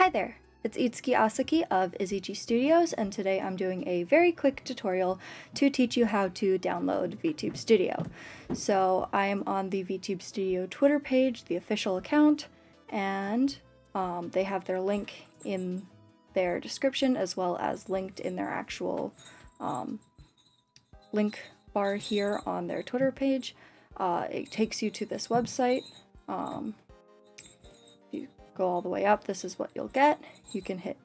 Hi there, it's Itsuki Asaki of IZG Studios and today I'm doing a very quick tutorial to teach you how to download VTube Studio. So I am on the VTube Studio Twitter page, the official account, and um, they have their link in their description as well as linked in their actual um, link bar here on their Twitter page. Uh, it takes you to this website. Um, go all the way up, this is what you'll get. You can hit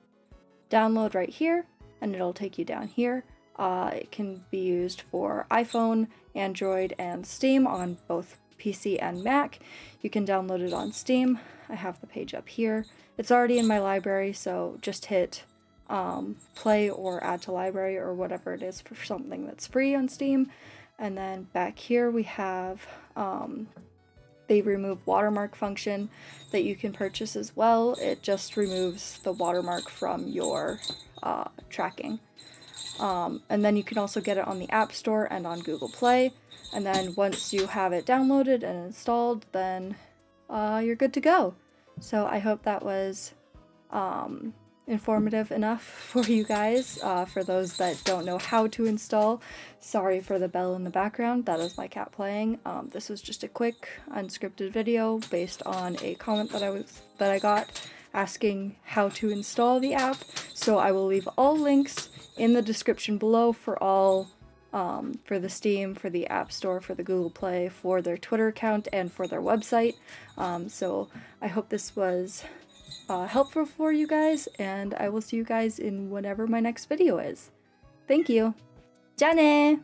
download right here and it'll take you down here. Uh, it can be used for iPhone, Android, and Steam on both PC and Mac. You can download it on Steam. I have the page up here. It's already in my library, so just hit um, play or add to library or whatever it is for something that's free on Steam. And then back here we have um, the remove watermark function that you can purchase as well. It just removes the watermark from your uh, tracking. Um, and then you can also get it on the App Store and on Google Play. And then once you have it downloaded and installed, then uh, you're good to go. So I hope that was um, informative enough for you guys. Uh, for those that don't know how to install, sorry for the bell in the background, that is my cat playing. Um, this was just a quick unscripted video based on a comment that I was that I got asking how to install the app. So I will leave all links in the description below for all um, for the Steam, for the App Store, for the Google Play, for their Twitter account, and for their website. Um, so I hope this was uh, helpful for you guys, and I will see you guys in whenever my next video is. Thank you! じゃあね